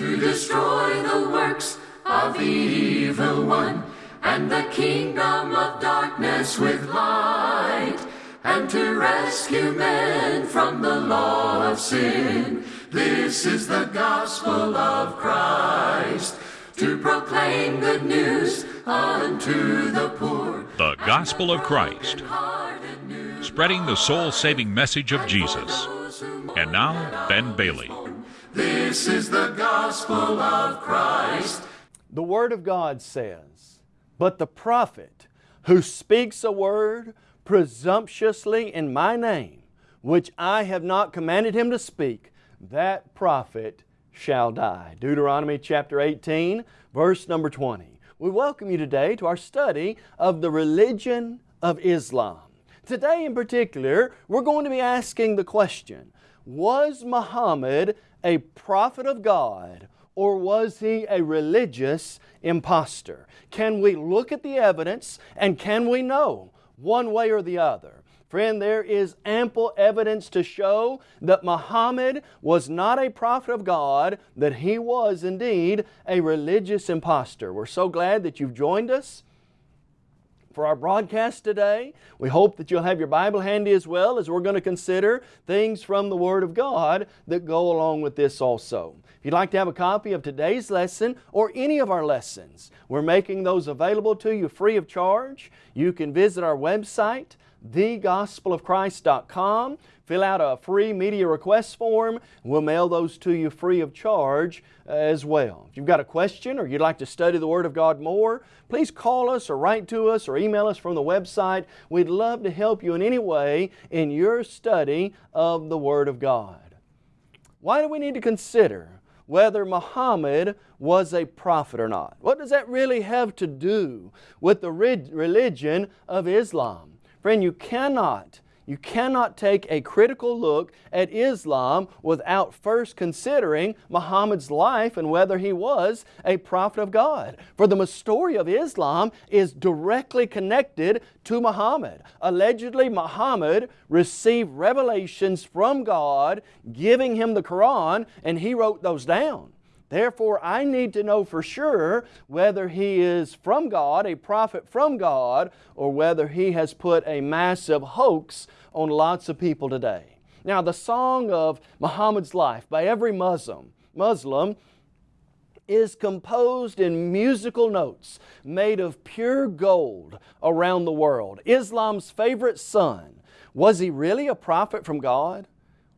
to destroy the works of the evil one and the kingdom of darkness with light and to rescue men from the law of sin. This is the gospel of Christ to proclaim good news unto the poor. The Gospel of Christ, spreading the soul saving message of Jesus. And now, Ben Bailey. This is the gospel of Christ. The Word of God says, But the prophet who speaks a word presumptuously in my name, which I have not commanded him to speak, that prophet shall die. Deuteronomy chapter 18, verse number 20. We welcome you today to our study of the religion of Islam. Today in particular, we're going to be asking the question, was Muhammad a prophet of God or was he a religious impostor? Can we look at the evidence and can we know one way or the other? Friend, there is ample evidence to show that Muhammad was not a prophet of God, that he was indeed a religious impostor. We're so glad that you've joined us for our broadcast today. We hope that you'll have your Bible handy as well as we're going to consider things from the Word of God that go along with this also. If you'd like to have a copy of today's lesson or any of our lessons, we're making those available to you free of charge. You can visit our website, thegospelofchrist.com. Fill out a free media request form. We'll mail those to you free of charge as well. If you've got a question or you'd like to study the Word of God more, please call us or write to us or email us from the website. We'd love to help you in any way in your study of the Word of God. Why do we need to consider whether Muhammad was a prophet or not? What does that really have to do with the religion of Islam? Friend, you cannot, you cannot take a critical look at Islam without first considering Muhammad's life and whether he was a prophet of God. For the story of Islam is directly connected to Muhammad. Allegedly, Muhammad received revelations from God giving him the Quran and he wrote those down. Therefore, I need to know for sure whether he is from God, a prophet from God, or whether he has put a massive hoax on lots of people today. Now, the song of Muhammad's life by every Muslim, Muslim is composed in musical notes made of pure gold around the world. Islam's favorite son, was he really a prophet from God?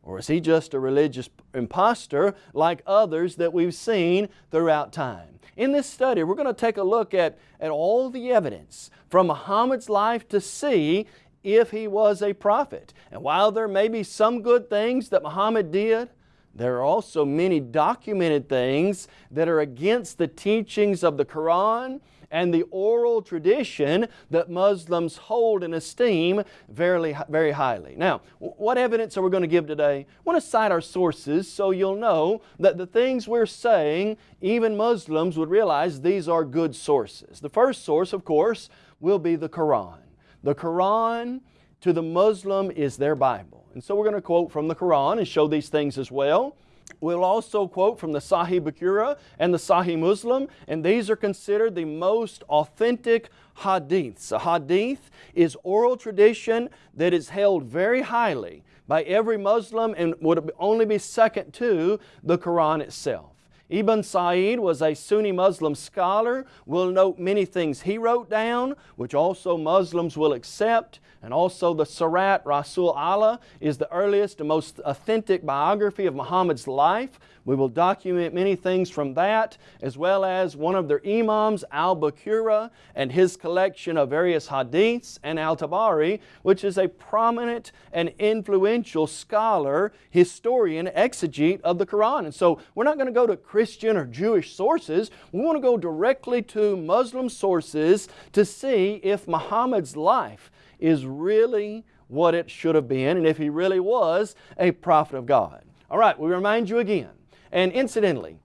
Or is he just a religious impostor like others that we've seen throughout time? In this study, we're going to take a look at, at all the evidence from Muhammad's life to see if he was a prophet. And while there may be some good things that Muhammad did, there are also many documented things that are against the teachings of the Quran and the oral tradition that Muslims hold and esteem very, very highly. Now, what evidence are we going to give today? I want to cite our sources so you'll know that the things we're saying, even Muslims would realize these are good sources. The first source, of course, will be the Quran. The Quran to the Muslim is their Bible. And so we're going to quote from the Quran and show these things as well. We'll also quote from the Sahih Bukhari and the Sahih Muslim, and these are considered the most authentic hadiths. A hadith is oral tradition that is held very highly by every Muslim and would only be second to the Quran itself. Ibn Sa'id was a Sunni Muslim scholar. We'll note many things he wrote down, which also Muslims will accept. And also the Sirat Rasul Allah is the earliest and most authentic biography of Muhammad's life. We will document many things from that, as well as one of their imams, Al-Bukhari, and his collection of various hadiths, and Al-Tabari, which is a prominent and influential scholar, historian, exegete of the Quran. And so we're not going to go to Christian or Jewish sources. We want to go directly to Muslim sources to see if Muhammad's life is really what it should have been and if he really was a prophet of God. All right, we remind you again. And incidentally,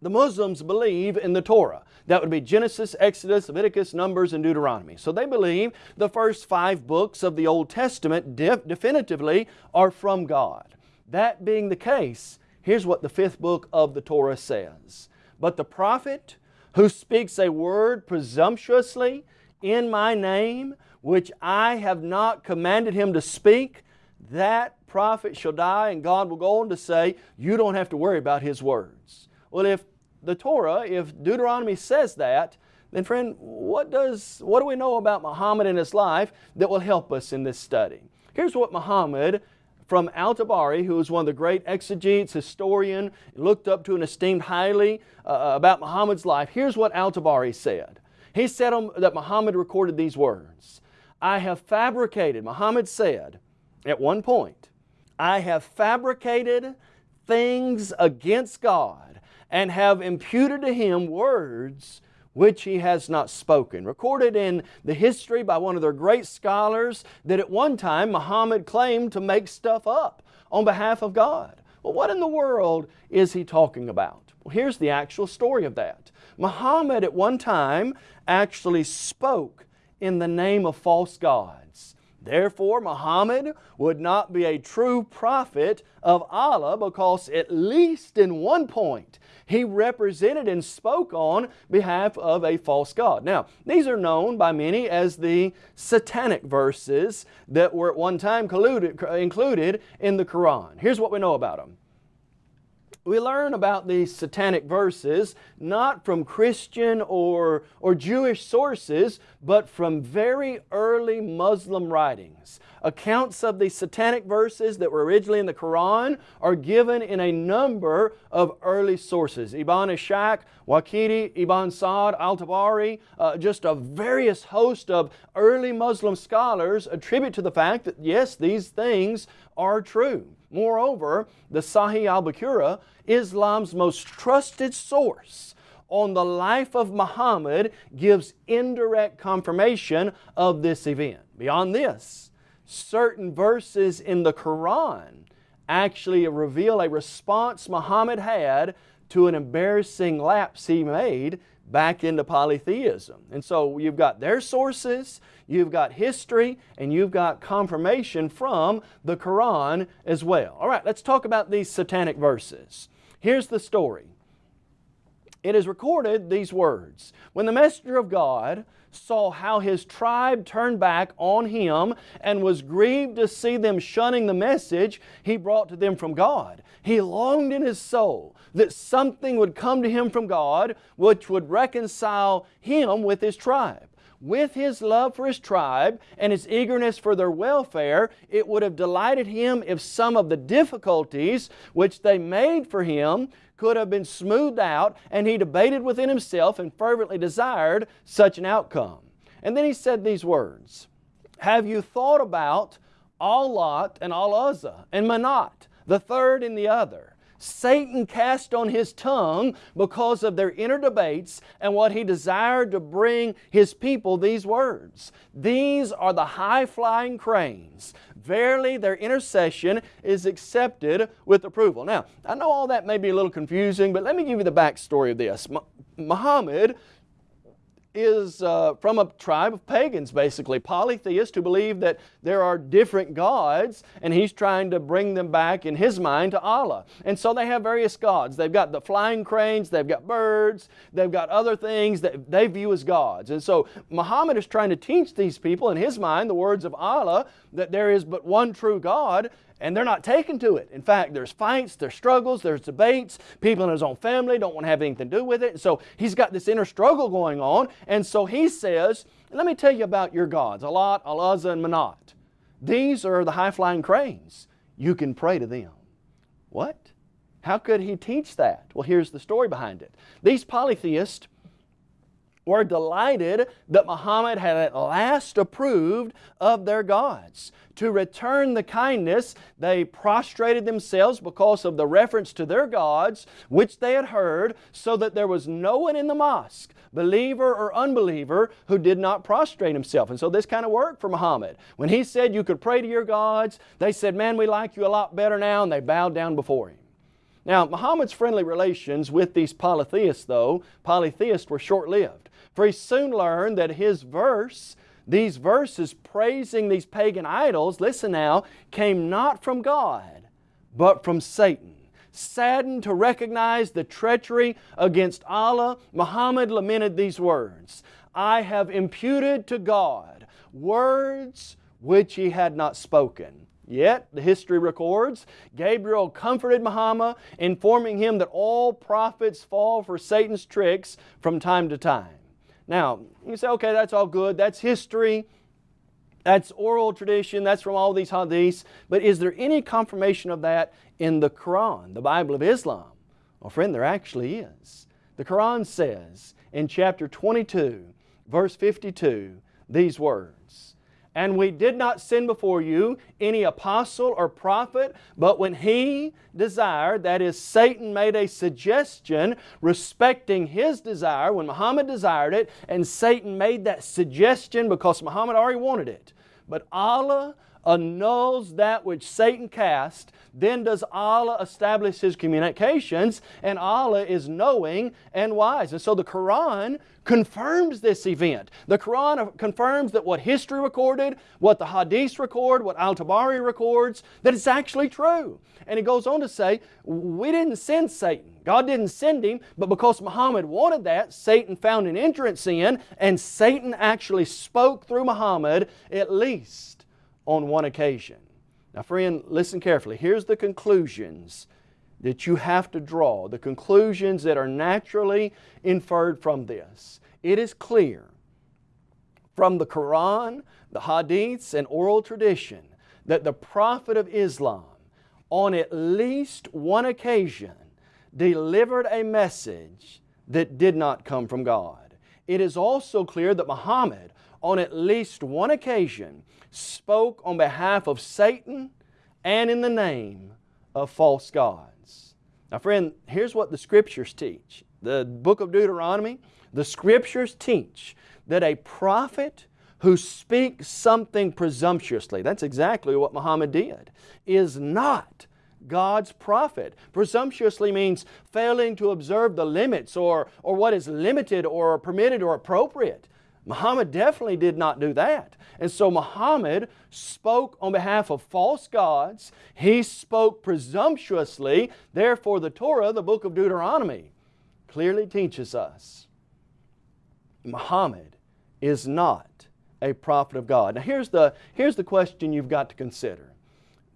the Muslims believe in the Torah. That would be Genesis, Exodus, Leviticus, Numbers, and Deuteronomy. So they believe the first five books of the Old Testament definitively are from God. That being the case, Here's what the fifth book of the Torah says. But the prophet who speaks a word presumptuously in my name, which I have not commanded him to speak, that prophet shall die. And God will go on to say, you don't have to worry about his words. Well, if the Torah, if Deuteronomy says that, then friend, what, does, what do we know about Muhammad and his life that will help us in this study? Here's what Muhammad from Al-Tabari, who was one of the great exegetes, historian, looked up to and esteemed highly uh, about Muhammad's life. Here's what Al-Tabari said. He said that Muhammad recorded these words. I have fabricated, Muhammad said at one point, I have fabricated things against God and have imputed to Him words which he has not spoken. Recorded in the history by one of their great scholars that at one time Muhammad claimed to make stuff up on behalf of God. Well, what in the world is he talking about? Well, here's the actual story of that. Muhammad at one time actually spoke in the name of false gods. Therefore, Muhammad would not be a true prophet of Allah because at least in one point he represented and spoke on behalf of a false god. Now, these are known by many as the satanic verses that were at one time included in the Quran. Here's what we know about them we learn about these satanic verses not from Christian or, or Jewish sources, but from very early Muslim writings. Accounts of the satanic verses that were originally in the Quran are given in a number of early sources. Ibn Ishaq, Waqidi, Ibn Sa'd, Al-Tabari, uh, just a various host of early Muslim scholars attribute to the fact that yes, these things are true. Moreover, the Sahih al-Bukhari, Islam's most trusted source on the life of Muhammad, gives indirect confirmation of this event. Beyond this, certain verses in the Quran actually reveal a response Muhammad had to an embarrassing lapse he made back into polytheism. And so you've got their sources, you've got history, and you've got confirmation from the Quran as well. All right, let's talk about these satanic verses. Here's the story. It is recorded these words. When the messenger of God saw how his tribe turned back on him and was grieved to see them shunning the message he brought to them from God. He longed in his soul that something would come to him from God which would reconcile him with his tribe. With his love for his tribe and his eagerness for their welfare, it would have delighted him if some of the difficulties which they made for him could have been smoothed out, and he debated within himself and fervently desired such an outcome. And then he said these words, Have you thought about Al-Lat and Al-Uzza and Manat, the third and the other? Satan cast on his tongue because of their inner debates and what he desired to bring his people these words. These are the high-flying cranes. Verily their intercession is accepted with approval. Now, I know all that may be a little confusing, but let me give you the backstory of this. Muhammad is uh, from a tribe of pagans, basically, polytheists who believe that there are different gods, and he's trying to bring them back in his mind to Allah. And so they have various gods. They've got the flying cranes, they've got birds, they've got other things that they view as gods. And so Muhammad is trying to teach these people in his mind the words of Allah that there is but one true God and they're not taken to it. In fact, there's fights, there's struggles, there's debates. People in his own family don't want to have anything to do with it. So he's got this inner struggle going on. And so he says, let me tell you about your gods, Al-Lat, and Manat. These are the high-flying cranes. You can pray to them. What? How could he teach that? Well, here's the story behind it. These polytheists were delighted that Muhammad had at last approved of their gods. To return the kindness, they prostrated themselves because of the reference to their gods, which they had heard, so that there was no one in the mosque, believer or unbeliever, who did not prostrate himself. And so this kind of worked for Muhammad. When he said you could pray to your gods, they said, man, we like you a lot better now, and they bowed down before him. Now, Muhammad's friendly relations with these polytheists, though, polytheists were short-lived. For he soon learned that his verse, these verses praising these pagan idols, listen now, came not from God, but from Satan. saddened to recognize the treachery against Allah, Muhammad lamented these words I have imputed to God words which He had not spoken. Yet, the history records, Gabriel comforted Muhammad, informing him that all prophets fall for Satan's tricks from time to time. Now, you say, okay, that's all good, that's history, that's oral tradition, that's from all these hadiths, but is there any confirmation of that in the Quran, the Bible of Islam? Well, friend, there actually is. The Quran says in chapter 22, verse 52, these words, and we did not send before you any apostle or prophet, but when he desired, that is, Satan made a suggestion respecting his desire, when Muhammad desired it, and Satan made that suggestion because Muhammad already wanted it. But Allah annuls that which Satan cast, then does Allah establish His communications, and Allah is knowing and wise. And so the Quran confirms this event. The Quran confirms that what history recorded, what the Hadiths record, what Al-Tabari records, that it's actually true. And he goes on to say, we didn't send Satan. God didn't send him, but because Muhammad wanted that, Satan found an entrance in, and Satan actually spoke through Muhammad at least on one occasion. Now friend, listen carefully. Here's the conclusions that you have to draw, the conclusions that are naturally inferred from this. It is clear from the Quran, the Hadiths, and oral tradition that the Prophet of Islam on at least one occasion delivered a message that did not come from God. It is also clear that Muhammad on at least one occasion spoke on behalf of Satan and in the name of false gods. Now friend, here's what the Scriptures teach. The book of Deuteronomy, the Scriptures teach that a prophet who speaks something presumptuously, that's exactly what Muhammad did, is not God's prophet. Presumptuously means failing to observe the limits or, or what is limited or permitted or appropriate. Muhammad definitely did not do that. And so Muhammad spoke on behalf of false gods. He spoke presumptuously. Therefore the Torah, the book of Deuteronomy, clearly teaches us Muhammad is not a prophet of God. Now here's the, here's the question you've got to consider.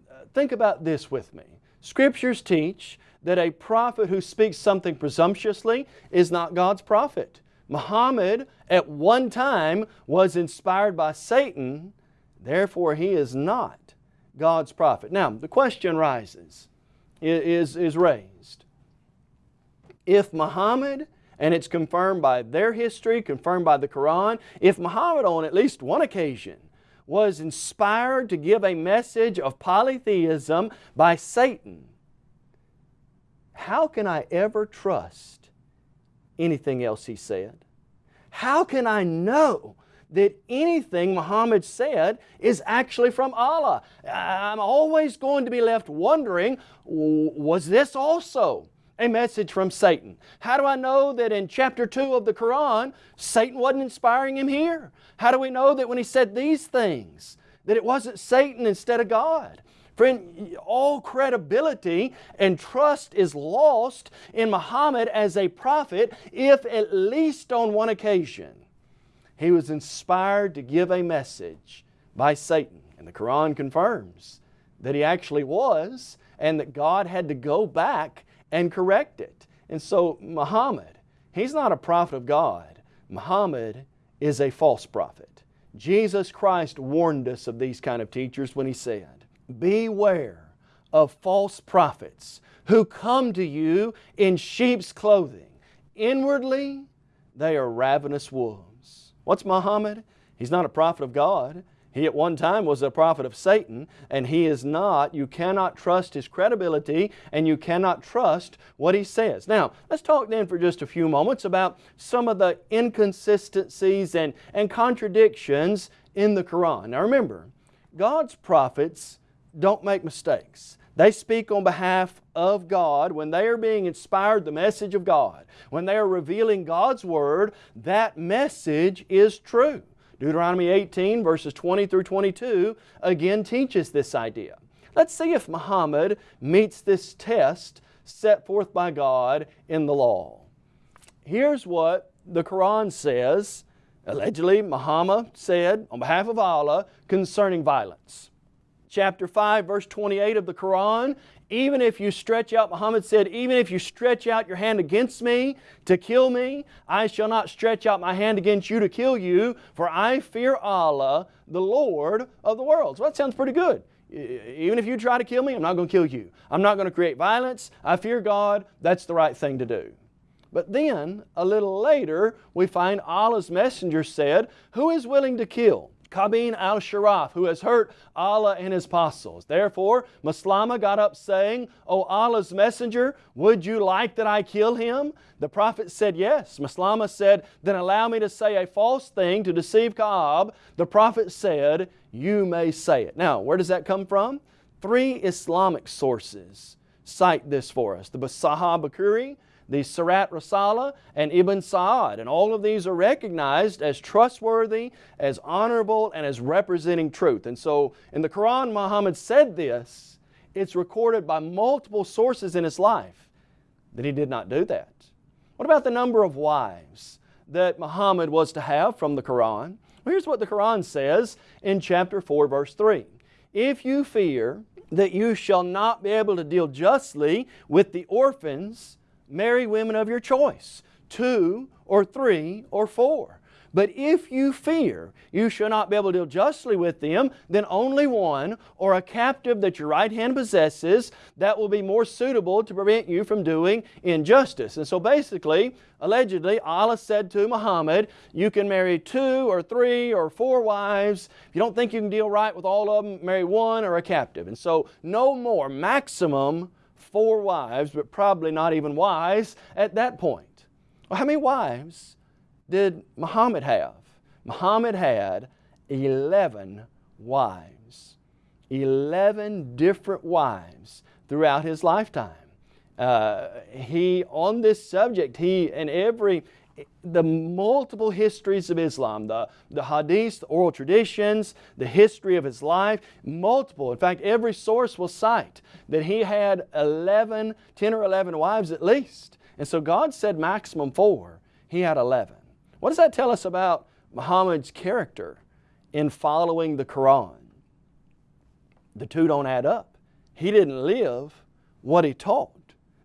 Uh, think about this with me. Scriptures teach that a prophet who speaks something presumptuously is not God's prophet. Muhammad at one time was inspired by Satan, therefore he is not God's prophet. Now, the question rises, is, is raised. If Muhammad, and it's confirmed by their history, confirmed by the Quran, if Muhammad on at least one occasion was inspired to give a message of polytheism by Satan, how can I ever trust anything else he said. How can I know that anything Muhammad said is actually from Allah? I'm always going to be left wondering, was this also a message from Satan? How do I know that in chapter 2 of the Quran, Satan wasn't inspiring him here? How do we know that when he said these things, that it wasn't Satan instead of God? Friend, all credibility and trust is lost in Muhammad as a prophet if at least on one occasion he was inspired to give a message by Satan. And the Quran confirms that he actually was and that God had to go back and correct it. And so Muhammad, he's not a prophet of God. Muhammad is a false prophet. Jesus Christ warned us of these kind of teachers when He said, Beware of false prophets who come to you in sheep's clothing. Inwardly, they are ravenous wolves. What's Muhammad? He's not a prophet of God. He at one time was a prophet of Satan, and he is not. You cannot trust his credibility, and you cannot trust what he says. Now, let's talk then for just a few moments about some of the inconsistencies and, and contradictions in the Quran. Now remember, God's prophets don't make mistakes. They speak on behalf of God. When they are being inspired the message of God, when they are revealing God's Word, that message is true. Deuteronomy 18 verses 20 through 22 again teaches this idea. Let's see if Muhammad meets this test set forth by God in the law. Here's what the Quran says, allegedly Muhammad said on behalf of Allah concerning violence. Chapter 5 verse 28 of the Quran, even if you stretch out, Muhammad said, even if you stretch out your hand against me to kill me, I shall not stretch out my hand against you to kill you, for I fear Allah, the Lord of the worlds. Well, that sounds pretty good. Even if you try to kill me, I'm not going to kill you. I'm not going to create violence. I fear God. That's the right thing to do. But then, a little later, we find Allah's messenger said, Who is willing to kill? Ka'b ibn al-Ashraf, who has hurt Allah and His apostles. Therefore, Maslama got up saying, O Allah's messenger, would you like that I kill him? The Prophet said, yes. Maslama said, then allow me to say a false thing to deceive Kaab. The Prophet said, you may say it. Now, where does that come from? Three Islamic sources cite this for us. The Sahih Bukhari, the Sirat Rasul Allah, and Ibn Sa'ad. And all of these are recognized as trustworthy, as honorable, and as representing truth. And so in the Quran, Muhammad said this. It's recorded by multiple sources in his life that he did not do that. What about the number of wives that Muhammad was to have from the Quran? Well, here's what the Quran says in chapter 4, verse 3. If you fear that you shall not be able to deal justly with the orphans marry women of your choice, two or three or four. But if you fear you shall not be able to deal justly with them, then only one or a captive that your right hand possesses that will be more suitable to prevent you from doing injustice. And so basically, allegedly, Allah said to Muhammad, you can marry two or three or four wives. If you don't think you can deal right with all of them, marry one or a captive. And so no more, maximum four wives, but probably not even wise at that point. Well, how many wives did Muhammad have? Muhammad had 11 wives. 11 different wives throughout his lifetime. Uh, he, on this subject, he, in every, the multiple histories of Islam, the, the hadiths, the oral traditions, the history of his life, multiple. In fact, every source will cite that he had 11, 10 or 11 wives at least. And so God said maximum four. He had 11. What does that tell us about Muhammad's character in following the Quran? The two don't add up. He didn't live what he taught.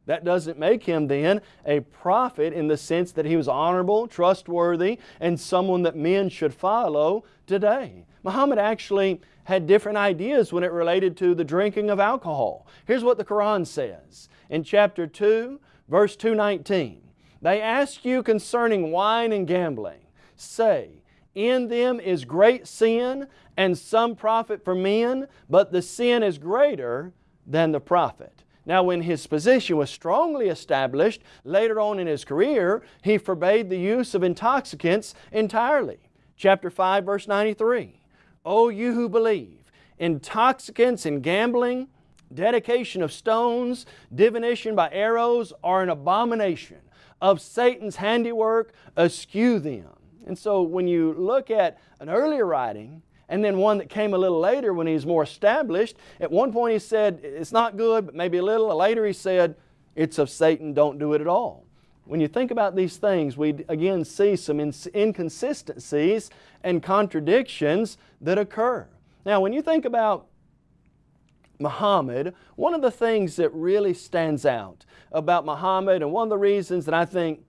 That doesn't make him then a prophet in the sense that he was honorable, trustworthy, and someone that men should follow today. Muhammad actually had different ideas when it related to the drinking of alcohol. Here's what the Quran says in chapter 2, verse 219. They ask you concerning wine and gambling. Say, in them is great sin and some profit for men, but the sin is greater than the profit. Now when his position was strongly established, later on in his career, he forbade the use of intoxicants entirely. Chapter 5 verse 93, O you who believe, intoxicants and gambling, dedication of stones, divination by arrows are an abomination of Satan's handiwork, eschew them. And so when you look at an earlier writing, and then one that came a little later when he's more established. At one point he said, it's not good, but maybe a little. Later he said, it's of Satan, don't do it at all. When you think about these things, we again see some inconsistencies and contradictions that occur. Now, when you think about Muhammad, one of the things that really stands out about Muhammad and one of the reasons that I think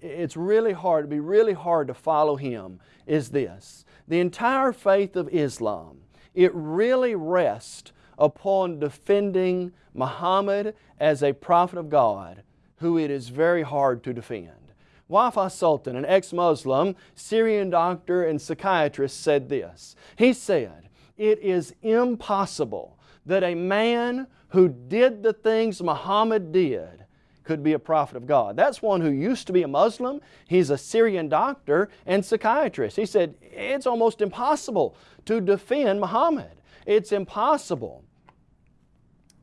it's really hard, it'd be really hard to follow him is this the entire faith of Islam, it really rests upon defending Muhammad as a prophet of God who it is very hard to defend. Wafa Sultan, an ex-Muslim, Syrian doctor and psychiatrist said this. He said, it is impossible that a man who did the things Muhammad did could be a prophet of God. That's one who used to be a Muslim. He's a Syrian doctor and psychiatrist. He said, it's almost impossible to defend Muhammad. It's impossible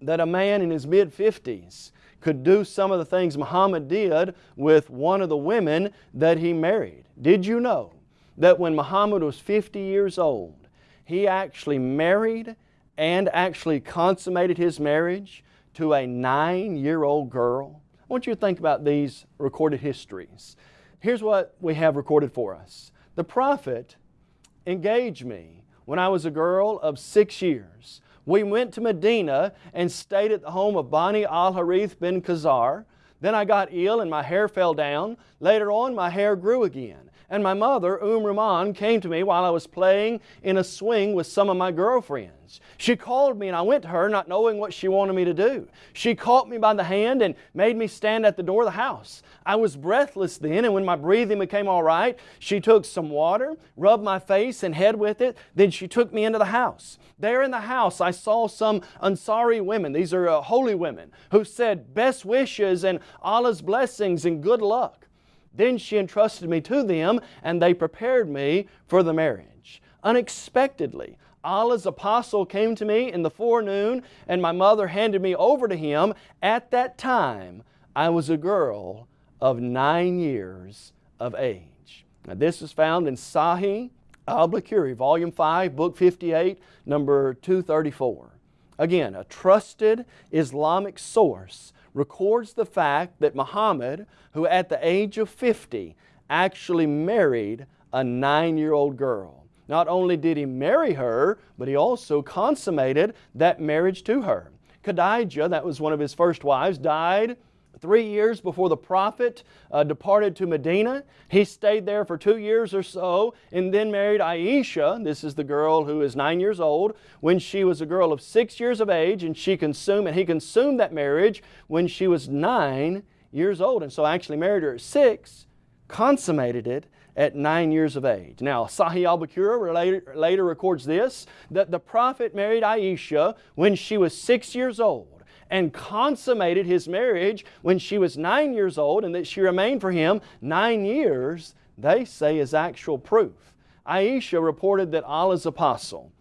that a man in his mid-50s could do some of the things Muhammad did with one of the women that he married. Did you know that when Muhammad was 50 years old, he actually married and actually consummated his marriage to a nine-year-old girl? I want you to think about these recorded histories. Here's what we have recorded for us. The prophet engaged me when I was a girl of six years. We went to Medina and stayed at the home of Bani al-Harith bin Khazar. Then I got ill and my hair fell down. Later on, my hair grew again. And my mother, Umm Ruman, came to me while I was playing in a swing with some of my girlfriends. She called me and I went to her not knowing what she wanted me to do. She caught me by the hand and made me stand at the door of the house. I was breathless then and when my breathing became all right, she took some water, rubbed my face and head with it, then she took me into the house. There in the house I saw some Ansari women, these are uh, holy women, who said best wishes and Allah's blessings and good luck. Then she entrusted me to them and they prepared me for the marriage. Unexpectedly, Allah's apostle came to me in the forenoon and my mother handed me over to him. At that time, I was a girl of nine years of age. Now this is found in Sahih al-Bukhari, volume 5, book 58, number 234. Again, a trusted Islamic source records the fact that Muhammad, who at the age of 50 actually married a nine-year-old girl. Not only did he marry her, but he also consummated that marriage to her. Khadijah, that was one of his first wives, died three years before the prophet uh, departed to Medina. He stayed there for two years or so and then married Aisha. This is the girl who is nine years old when she was a girl of six years of age and she consumed, and he consumed that marriage when she was nine years old. And so actually married her at six, consummated it at nine years of age. Now, Sahih al-Bukhari later, later records this, that the prophet married Aisha when she was six years old and consummated his marriage when she was nine years old and that she remained for him nine years, they say is actual proof. Aisha reported that Allah's apostle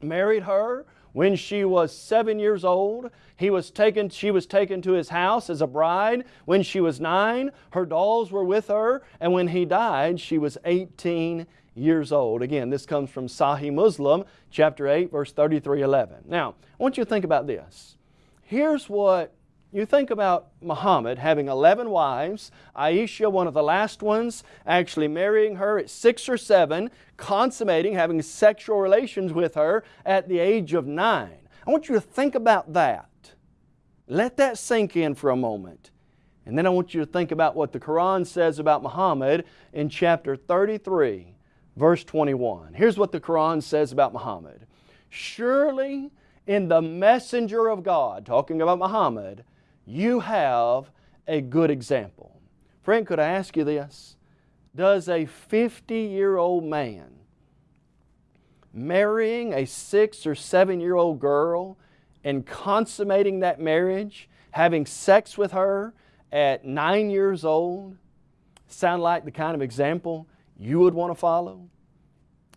married her when she was seven years old. He was taken, she was taken to his house as a bride when she was nine. Her dolls were with her and when he died she was 18 years old. Again, this comes from Sahih Muslim, chapter 8, verse 33, 11. Now, I want you to think about this. Here's what you think about Muhammad having 11 wives, Aisha, one of the last ones, actually marrying her at six or seven, consummating, having sexual relations with her at the age of nine. I want you to think about that. Let that sink in for a moment. And then I want you to think about what the Quran says about Muhammad in chapter 33, verse 21. Here's what the Quran says about Muhammad. Surely in the messenger of God, talking about Muhammad, you have a good example. Friend, could I ask you this? Does a 50-year-old man marrying a six or seven-year-old girl and consummating that marriage, having sex with her at nine years old, sound like the kind of example you would want to follow?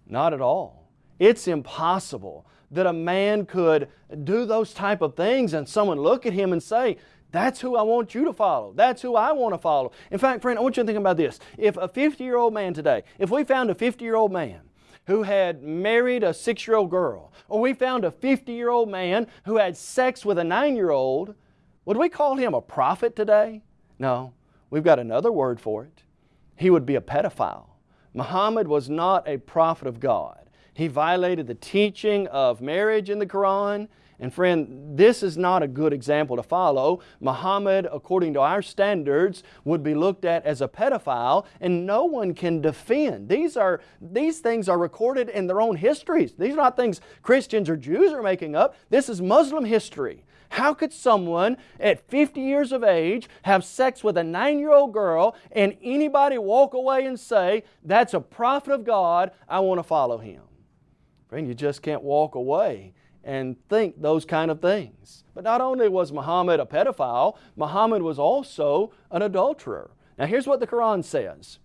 Not at all. It's impossible that a man could do those type of things and someone look at him and say, that's who I want you to follow. That's who I want to follow. In fact, friend, I want you to think about this. If a 50-year-old man today, if we found a 50-year-old man who had married a six-year-old girl, or we found a 50-year-old man who had sex with a nine-year-old, would we call him a prophet today? No, we've got another word for it. He would be a pedophile. Muhammad was not a prophet of God. He violated the teaching of marriage in the Quran. And friend, this is not a good example to follow. Muhammad, according to our standards, would be looked at as a pedophile and no one can defend. These, are, these things are recorded in their own histories. These are not things Christians or Jews are making up. This is Muslim history. How could someone at 50 years of age have sex with a nine-year-old girl and anybody walk away and say, that's a prophet of God, I want to follow him? Friend, you just can't walk away and think those kind of things. But not only was Muhammad a pedophile, Muhammad was also an adulterer. Now here's what the Quran says.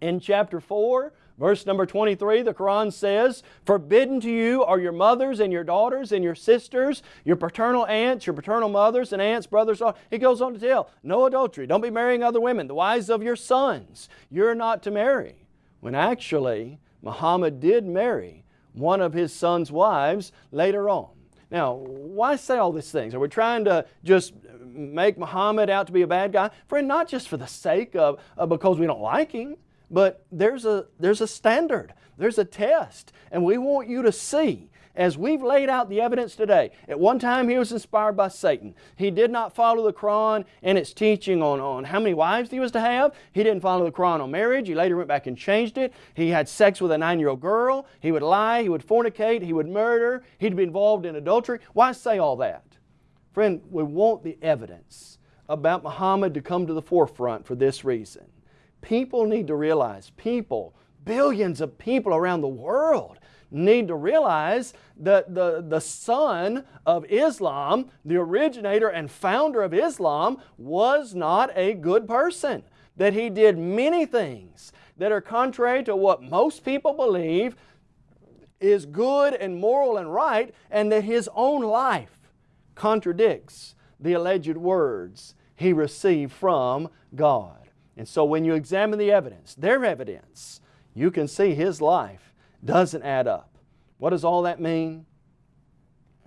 In chapter 4, verse number 23, the Quran says, Forbidden to you are your mothers and your daughters and your sisters, your paternal aunts, your paternal mothers and aunts, brothers. He goes on to tell, no adultery. Don't be marrying other women. The wives of your sons, you're not to marry. When actually, Muhammad did marry one of his son's wives later on. Now, why say all these things? Are we trying to just make Muhammad out to be a bad guy? Friend, not just for the sake of, because we don't like him, but there's a, there's a standard, there's a test, and we want you to see as we've laid out the evidence today. At one time he was inspired by Satan. He did not follow the Quran and its teaching on, on how many wives he was to have. He didn't follow the Quran on marriage. He later went back and changed it. He had sex with a nine-year-old girl. He would lie. He would fornicate. He would murder. He'd be involved in adultery. Why say all that? Friend, we want the evidence about Muhammad to come to the forefront for this reason. People need to realize, people, billions of people around the world need to realize that the, the son of Islam, the originator and founder of Islam, was not a good person. That he did many things that are contrary to what most people believe is good and moral and right, and that his own life contradicts the alleged words he received from God. And so when you examine the evidence, their evidence, you can see his life doesn't add up. What does all that mean?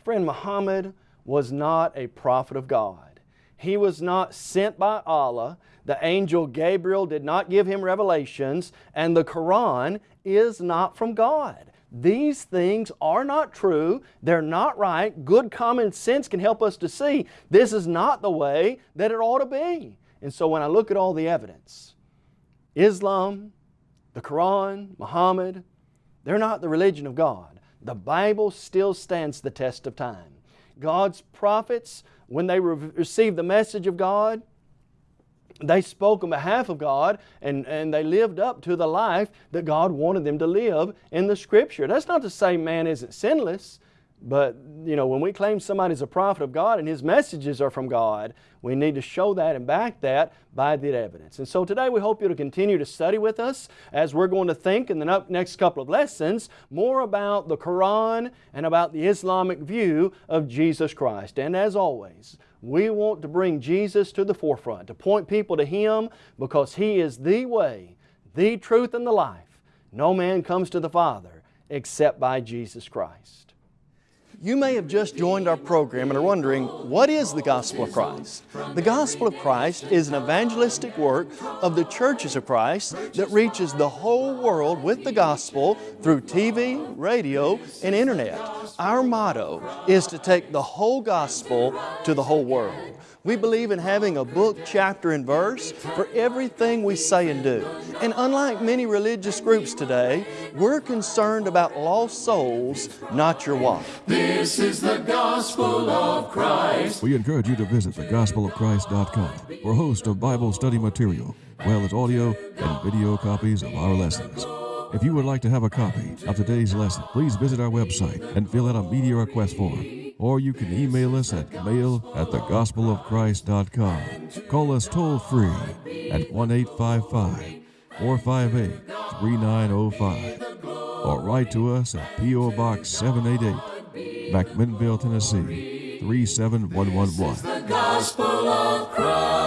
Friend, Muhammad was not a prophet of God. He was not sent by Allah. The angel Gabriel did not give him revelations, and the Quran is not from God. These things are not true. They're not right. Good common sense can help us to see this is not the way that it ought to be. And so when I look at all the evidence, Islam, the Quran, Muhammad, they're not the religion of God. The Bible still stands the test of time. God's prophets, when they re received the message of God, they spoke on behalf of God and, and they lived up to the life that God wanted them to live in the Scripture. That's not to say man isn't sinless. But, you know, when we claim somebody's a prophet of God and his messages are from God, we need to show that and back that by the evidence. And so today we hope you'll continue to study with us as we're going to think in the next couple of lessons more about the Quran and about the Islamic view of Jesus Christ. And as always, we want to bring Jesus to the forefront, to point people to Him because He is the way, the truth, and the life. No man comes to the Father except by Jesus Christ. You may have just joined our program and are wondering, what is the Gospel of Christ? The Gospel of Christ is an evangelistic work of the churches of Christ that reaches the whole world with the Gospel through TV, radio, and Internet. Our motto is to take the whole Gospel to the whole world. We believe in having a book, chapter, and verse for everything we say and do. And unlike many religious groups today, we're concerned about lost souls, not your wife. This is the gospel of Christ. We encourage you to visit thegospelofchrist.com for a host of Bible study material, as well as audio and video copies of our lessons. If you would like to have a copy of today's lesson, please visit our website and fill out a media request form or you can email us at mail at thegospelofchrist.com. Call us toll free at 1 855 458 3905 or write to us at P.O. Box 788, McMinnville, Tennessee 37111.